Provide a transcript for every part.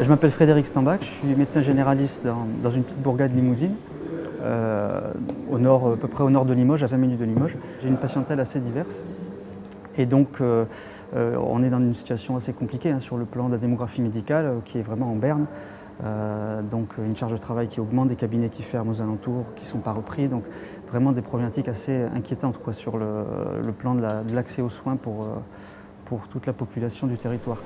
Je m'appelle Frédéric Stambach, je suis médecin généraliste dans, une petite bourgade limousine, euh, au nord, à peu près au nord de Limoges, à 20 minutes de Limoges. J'ai une patientèle assez diverse et donc euh, euh, on est dans une situation assez compliquée hein, sur le plan de la démographie médicale qui est vraiment en berne. donc une charge de travail qui augmente, des cabinets qui ferment aux alentours, qui ne sont pas repris. Donc vraiment des problématiques assez inquiétantes quoi, sur le, plan de l'accès aux soins pour, pour toute la population du territoire.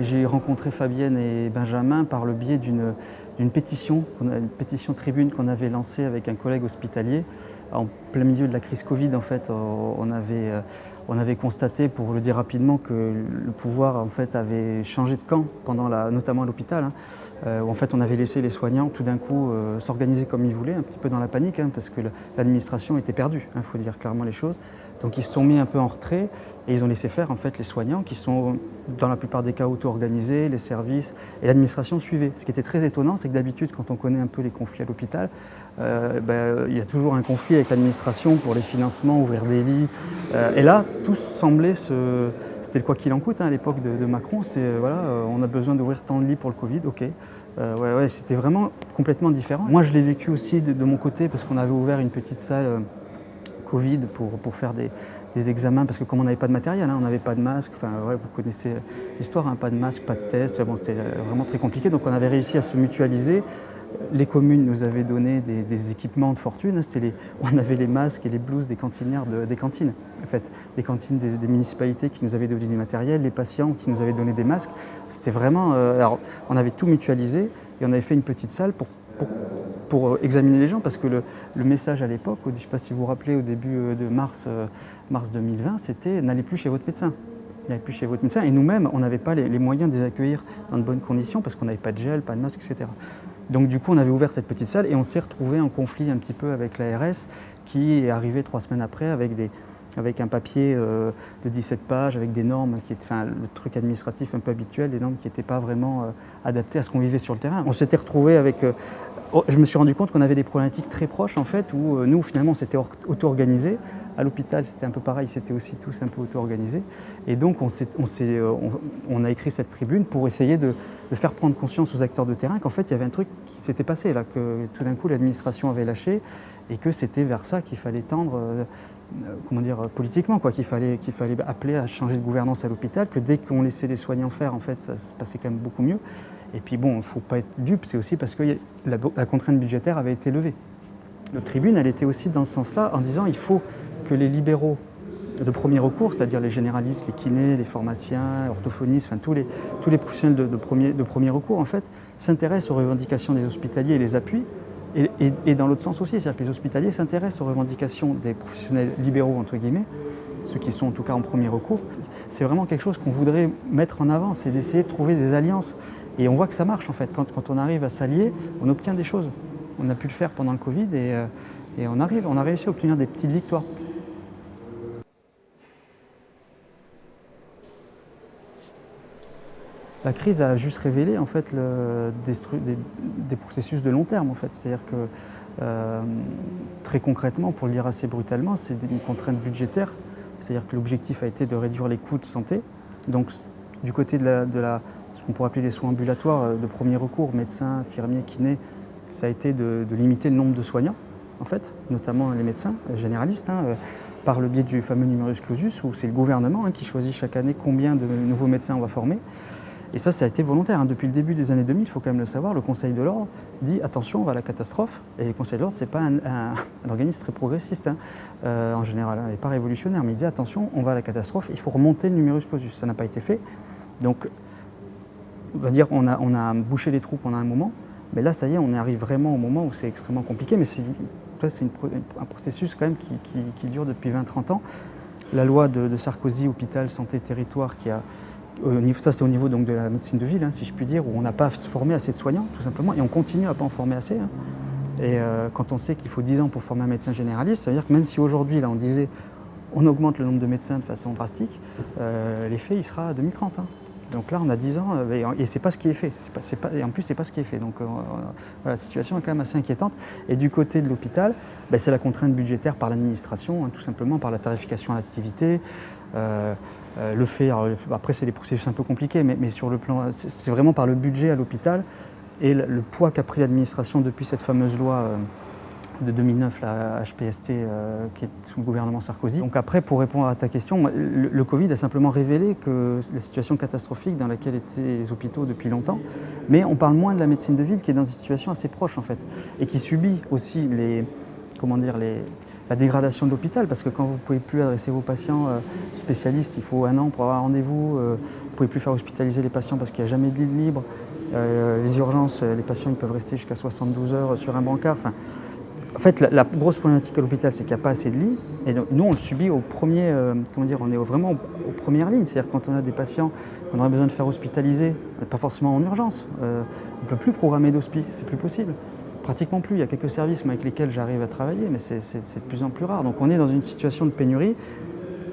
J'ai rencontré Fabienne et Benjamin par le biais d'une pétition, une pétition tribune qu'on avait lancée avec un collègue hospitalier. En plein milieu de la crise Covid, en fait, on avait, euh, avait constaté, pour le dire rapidement, que le pouvoir en fait, avait changé de camp, pendant notamment à l'hôpital, hein, euh, où en fait, on avait laissé les soignants tout d'un coup euh, s'organiser comme ils voulaient, un petit peu dans la panique, hein, parce que l'administration était perdue, il hein, faut dire clairement les choses. Donc ils se sont mis un peu en retrait et ils ont laissé faire en fait les soignants qui sont dans la plupart des cas auto-organisés, les services et l'administration suivait. Ce qui était très étonnant, c'est que d'habitude quand on connaît un peu les conflits à l'hôpital, euh, ben, il y a toujours un conflit avec l'administration pour les financements, ouvrir des lits. Euh, et là, tout semblait se... C'était le quoi qu'il en coûte hein, à l'époque de, Macron, c'était euh, voilà, on a besoin d'ouvrir tant de lits pour le Covid, ok. ouais, c'était vraiment complètement différent. Moi je l'ai vécu aussi de, de, mon côté parce qu'on avait ouvert une petite salle Covid pour, pour faire des, des, examens, parce que comme on n'avait pas de matériel, hein, on n'avait pas de masque, enfin, ouais, vous connaissez l'histoire, hein, pas de masque, pas de test, c'était vraiment très compliqué, donc on avait réussi à se mutualiser. Les communes nous avaient donné des, équipements de fortune, hein, les, on avait les masques et les blouses des cantinières des cantines, en fait, des cantines des, municipalités qui nous avaient donné du matériel, les patients qui nous avaient donné des masques. C'était vraiment, euh, alors on avait tout mutualisé et on avait fait une petite salle pour pour, euh, examiner les gens, parce que le, message à l'époque, je ne sais pas si vous vous rappelez, au début euh, de mars, euh, mars 2020, c'était « n'allez plus chez votre médecin ». N'allez plus chez votre médecin. Et nous-mêmes, on n'avait pas les, moyens de les accueillir dans de bonnes conditions, parce qu'on n'avait pas de gel, pas de masque, etc. Donc du coup, on avait ouvert cette petite salle et on s'est retrouvé en conflit un petit peu avec l'ARS, qui est arrivé trois semaines après avec des, avec un papier de 17 pages, avec des normes, qui enfin, le truc administratif un peu habituel, des normes qui n'étaient pas vraiment adaptées à ce qu'on vivait sur le terrain. On s'était retrouvé avec, Oh, je me suis rendu compte qu'on avait des problématiques très proches en fait, où euh, nous finalement on s'était auto-organisé. À l'hôpital c'était un peu pareil, c'était aussi tous un peu auto-organisés. Et donc on, euh, a écrit cette tribune pour essayer de, faire prendre conscience aux acteurs de terrain qu'en fait il y avait un truc qui s'était passé là, que tout d'un coup l'administration avait lâché et que c'était vers ça qu'il fallait tendre euh, comment dire, politiquement, qu'il fallait, qu'il fallait appeler à changer de gouvernance à l'hôpital, que dès qu'on laissait les soignants faire, en fait, ça se passait quand même beaucoup mieux. Et puis bon, il ne faut pas être dupe, c'est aussi parce que la, contrainte budgétaire avait été levée. Notre tribune, elle était aussi dans ce sens-là, en disant il faut que les libéraux de premier recours, c'est-à-dire les généralistes, les kinés, les pharmaciens, orthophonistes, enfin tous les, tous les professionnels de, premier, de premier recours, en fait, s'intéressent aux revendications des hospitaliers et les appuient, et, dans l'autre sens aussi, c'est-à-dire que les hospitaliers s'intéressent aux revendications des professionnels libéraux, entre guillemets, ceux qui sont en tout cas en premier recours. C'est vraiment quelque chose qu'on voudrait mettre en avant, c'est d'essayer de trouver des alliances et on voit que ça marche en fait. Quand, on arrive à s'allier, on obtient des choses. On a pu le faire pendant le Covid et, euh, on a réussi à obtenir des petites victoires. La crise a juste révélé en fait des, processus de long terme en fait. C'est-à-dire que euh, très concrètement, pour le dire assez brutalement, c'est une contrainte budgétaire. C'est-à-dire que l'objectif a été de réduire les coûts de santé. Donc du côté de la qu'on pourrait appeler les soins ambulatoires euh, de premier recours, médecins, infirmiers, kinés, ça a été de, limiter le nombre de soignants, en fait, notamment les médecins euh, généralistes, hein, par le biais du fameux numerus clausus, où c'est le gouvernement hein, qui choisit chaque année combien de nouveaux médecins on va former. Et ça, ça a été volontaire. Hein. Depuis le début des années 2000, il faut quand même le savoir, le Conseil de l'Ordre dit attention, on va à la catastrophe. Et le Conseil de l'Ordre, ce n'est pas un, organisme très progressiste en général, et pas révolutionnaire, mais il dit attention, on va à la catastrophe, il faut remonter le numerus clausus. Ça n'a pas été fait. Donc on va dire on a, on a bouché les trous pendant un moment, mais là, ça y est, on arrive vraiment au moment où c'est extrêmement compliqué, mais c'est un processus quand même qui, dure depuis 20-30 ans. La loi de, Sarkozy, hôpital, santé, territoire, qui a, ça c'est au niveau donc, de la médecine de ville, hein, si je puis dire, où on n'a pas formé assez de soignants, tout simplement, et on continue à ne pas en former assez. Hein. Et euh, quand on sait qu'il faut 10 ans pour former un médecin généraliste, ça veut dire que même si aujourd'hui, là, on disait on augmente le nombre de médecins de façon drastique, euh, l'effet, il sera à 2030. Donc là, on a 10 ans euh, et c'est pas ce qui est fait. et en plus, c'est pas ce qui est fait. Donc la situation est quand même assez inquiétante. Et du côté de l'hôpital, ben, c'est la contrainte budgétaire par l'administration, hein, tout simplement par la tarification à l'activité, le fait, après c'est des processus un peu compliqués, mais, sur le plan, c'est vraiment par le budget à l'hôpital et le, poids qu'a pris l'administration depuis cette fameuse loi de 2009, la HPST, euh, qui est sous le gouvernement Sarkozy. Donc après, pour répondre à ta question, le, Covid a simplement révélé que la situation catastrophique dans laquelle étaient les hôpitaux depuis longtemps, mais on parle moins de la médecine de ville qui est dans une situation assez proche en fait, et qui subit aussi les, comment dire, les, la dégradation de l'hôpital, parce que quand vous ne pouvez plus adresser vos patients euh, spécialistes, il faut un an pour avoir un rendez-vous, euh, vous ne pouvez plus faire hospitaliser les patients parce qu'il n'y a jamais de lit libre, les urgences, les patients ils peuvent rester jusqu'à 72 heures sur un brancard, enfin, en fait, la, grosse problématique à l'hôpital, c'est qu'il n'y a pas assez de lits. Et nous, on le subit au premier, euh, comment dire, on est vraiment aux, premières lignes. C'est-à-dire quand on a des patients qu'on aurait besoin de faire hospitaliser, pas forcément en urgence, euh, on ne peut plus programmer d'hospice, c'est plus possible. Pratiquement plus. Il y a quelques services avec lesquels j'arrive à travailler, mais c'est de plus en plus rare. Donc on est dans une situation de pénurie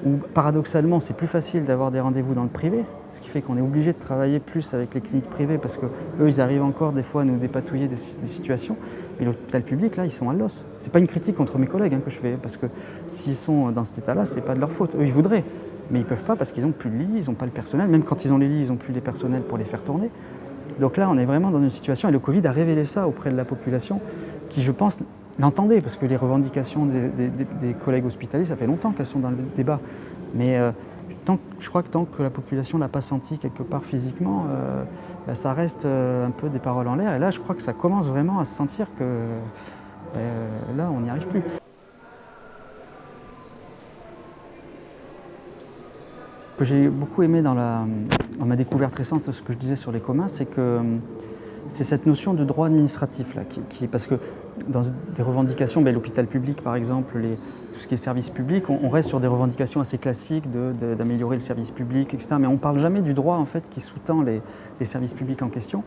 où paradoxalement c'est plus facile d'avoir des rendez-vous dans le privé, ce qui fait qu'on est obligé de travailler plus avec les cliniques privées parce qu'eux ils arrivent encore des fois à nous dépatouiller des, situations. Mais l'hôpital public là ils sont à l'os. C'est pas une critique contre mes collègues hein, que je fais parce que s'ils sont dans cet état-là c'est pas de leur faute. Eux ils voudraient, mais ils peuvent pas parce qu'ils n'ont plus de lits, ils n'ont pas le personnel. Même quand ils ont les lits ils n'ont plus les personnels pour les faire tourner. Donc là on est vraiment dans une situation et le Covid a révélé ça auprès de la population qui je pense l'entendez, parce que les revendications des, collègues hospitaliers, ça fait longtemps qu'elles sont dans le débat. Mais euh, je crois que tant que la population ne l'a pas senti quelque part physiquement, euh, bah, ça reste euh, un peu des paroles en l'air. Et là, je crois que ça commence vraiment à se sentir que là, on n'y arrive plus. Que j'ai beaucoup aimé dans, la, ma découverte récente, ce que je disais sur les communs, c'est que c'est cette notion de droit administratif, là, qui, parce que dans des revendications, ben, l'hôpital public par exemple, les, tout ce qui est service public, on, reste sur des revendications assez classiques d'améliorer le service public, etc. Mais on ne parle jamais du droit en fait, qui sous-tend les, services publics en question.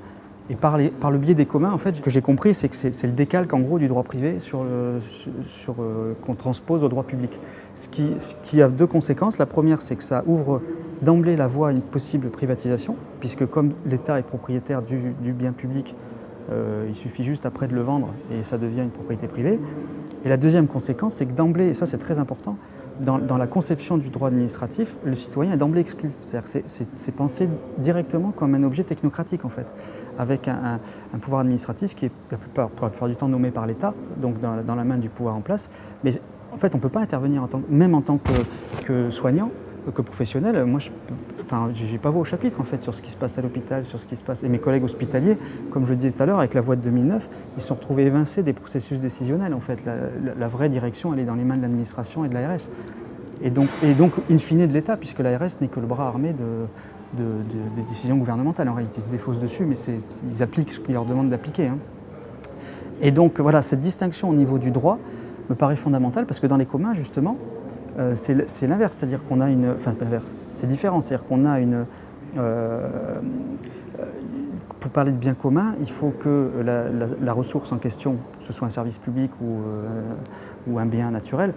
Et par, le biais des communs, en fait, ce que j'ai compris, c'est que c'est le décalque en gros du droit privé euh, qu'on transpose au droit public. Ce qui, qui, a deux conséquences. La première, c'est que ça ouvre d'emblée la voie à une possible privatisation, puisque comme l'État est propriétaire du, bien public, euh, il suffit juste après de le vendre et ça devient une propriété privée. Et la deuxième conséquence, c'est que d'emblée, et ça c'est très important, dans, la conception du droit administratif, le citoyen est d'emblée exclu. C'est-à-dire c'est pensé directement comme un objet technocratique en fait, avec un, pouvoir administratif qui est la plupart, pour la plupart du temps nommé par l'État, donc dans, la main du pouvoir en place. Mais en fait, on ne peut pas intervenir, en tant, même en tant que soignant, que professionnel, moi, je enfin, n'ai pas voix au chapitre en fait sur ce qui se passe à l'hôpital, sur ce qui se passe. Et mes collègues hospitaliers, comme je le disais tout à l'heure, avec la voie de 2009, ils se sont retrouvés évincés des processus décisionnels. En fait, la, vraie direction, elle est dans les mains de l'administration et de l'ARS. Et donc, in fine, de l'État, puisque l'ARS n'est que le bras armé de, des décisions gouvernementales. En réalité, ils se défaussent dessus, mais ils appliquent ce qu'ils leur demandent d'appliquer. Hein. Et donc, voilà, cette distinction au niveau du droit me paraît fondamentale, parce que dans les communs, justement, c'est l'inverse, c'est-à-dire qu'on a une... Enfin, l'inverse, c'est différent, c'est-à-dire qu'on a une... Euh, pour parler de bien commun, il faut que la, ressource en question, ce soit un service public ou, euh, ou un bien naturel,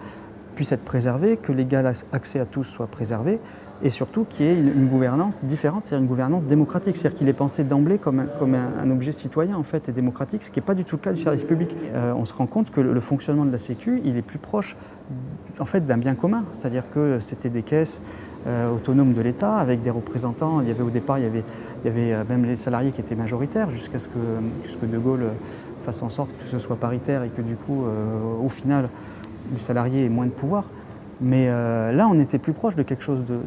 puisse être préservé, que l'égal accès à tous soit préservé, et surtout qu'il y ait une, gouvernance différente, c'est-à-dire une gouvernance démocratique, c'est-à-dire qu'il est pensé d'emblée comme, un, objet citoyen en fait et démocratique, ce qui n'est pas du tout le cas du service public. on se rend compte que le, fonctionnement de la Sécu, il est plus proche en fait d'un bien commun, c'est-à-dire que c'était des caisses euh, autonomes de l'État avec des représentants. Il y avait au départ, il y avait, euh, même les salariés qui étaient majoritaires jusqu'à ce que, De Gaulle euh, fasse en sorte que ce soit paritaire et que du coup, au final, les salariés aient moins de pouvoir. Mais là, on était plus proche de quelque chose de,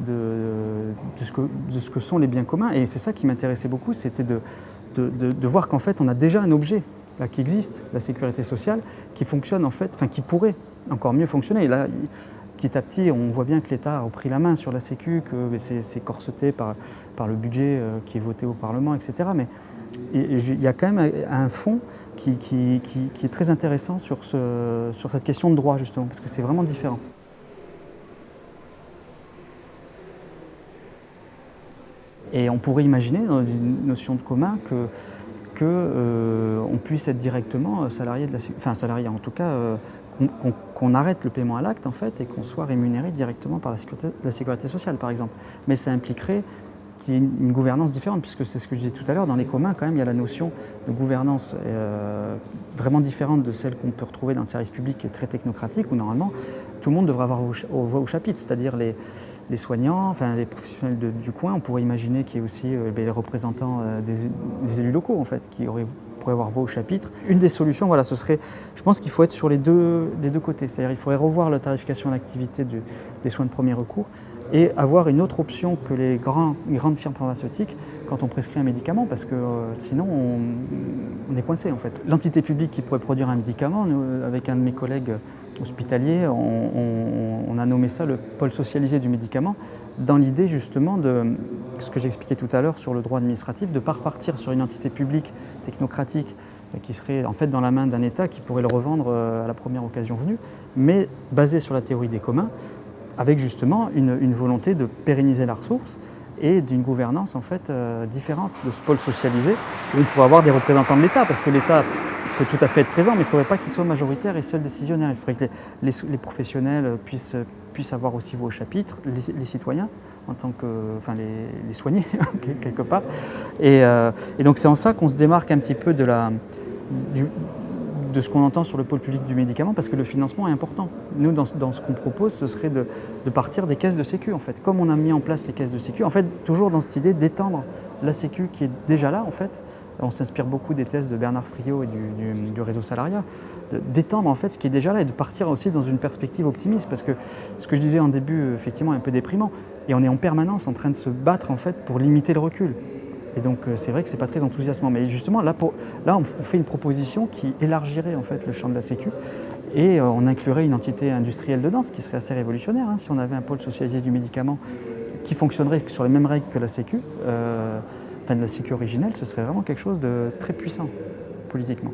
ce que, de, ce que, sont les biens communs. Et c'est ça qui m'intéressait beaucoup, c'était de, voir qu'en fait, on a déjà un objet là, qui existe, la sécurité sociale, qui fonctionne en fait, enfin qui pourrait encore mieux fonctionner. Et là, petit à petit, on voit bien que l'État a repris la main sur la Sécu, que c'est corseté par, par le budget euh, qui est voté au Parlement, etc. Mais il y a quand même un fond qui, qui, qui, est très intéressant sur, ce, sur cette question de droit, justement, parce que c'est vraiment différent. Et on pourrait imaginer, dans une notion de commun, que qu'on euh, puisse être directement salarié de la enfin salarié en tout cas euh, qu'on arrête le paiement à l'acte en fait et qu'on soit rémunéré directement par la sécurité, la sécurité sociale par exemple. Mais ça impliquerait qu'il y ait une, gouvernance différente puisque c'est ce que je disais tout à l'heure, dans les communs quand même il y a la notion de gouvernance euh, vraiment différente de celle qu'on peut retrouver dans le service public qui est très technocratique où normalement tout le monde devrait avoir voix au chapitre, c'est-à-dire les, les soignants, enfin les professionnels du coin. On pourrait imaginer qu'il y ait aussi euh, les représentants des, élus locaux en fait, qui auraient pourraient avoir voix au chapitre. Une des solutions, voilà, ce serait, je pense qu'il faut être sur les deux, deux côtés. C'est-à-dire il faudrait revoir la tarification à l'activité des soins de premier recours et avoir une autre option que les, grandes firmes pharmaceutiques quand on prescrit un médicament, parce que euh, sinon on, est coincé en fait. L'entité publique qui pourrait produire un médicament, avec un de mes collègues hospitaliers, on, a nommé ça le pôle socialisé du médicament, dans l'idée justement de ce que j'expliquais tout à l'heure sur le droit administratif, de ne pas repartir sur une entité publique technocratique euh, qui serait en fait dans la main d'un État qui pourrait le revendre euh, à la première occasion venue, mais basé sur la théorie des communs, avec justement une, volonté de pérenniser la ressource et d'une gouvernance en fait euh, différente de ce pôle socialisé où on pourrait avoir des représentants de l'État parce que l'État peut tout à fait être présent mais il ne faudrait pas qu'il soit majoritaire et seul décisionnaire. Il faudrait que les, professionnels puissent, puissent, avoir aussi voix au chapitre, les, citoyens en tant que, enfin les, soignés quelque part. Et, euh, et donc c'est en ça qu'on se démarque un petit peu de la, de ce qu'on entend sur le pôle public du médicament parce que le financement est important. Nous, dans, ce qu'on propose, ce serait de, partir des caisses de sécu en fait. Comme on a mis en place les caisses de sécu, en fait, toujours dans cette idée d'étendre la sécu qui est déjà là en fait. On s'inspire beaucoup des thèses de Bernard Friot et du, réseau salariat, d'étendre en fait ce qui est déjà là et de partir aussi dans une perspective optimiste parce que ce que je disais en début, effectivement, est un peu déprimant. Et on est en permanence en train de se battre en fait pour limiter le recul. Et donc euh, c'est vrai que ce n'est pas très enthousiasmant. Mais justement, là, on fait une proposition qui élargirait en fait le champ de la Sécu et euh, on inclurait une entité industrielle dedans, ce qui serait assez révolutionnaire hein, si on avait un pôle socialisé du médicament qui fonctionnerait sur les mêmes règles que la Sécu, euh, enfin la Sécu originelle, ce serait vraiment quelque chose de très puissant politiquement.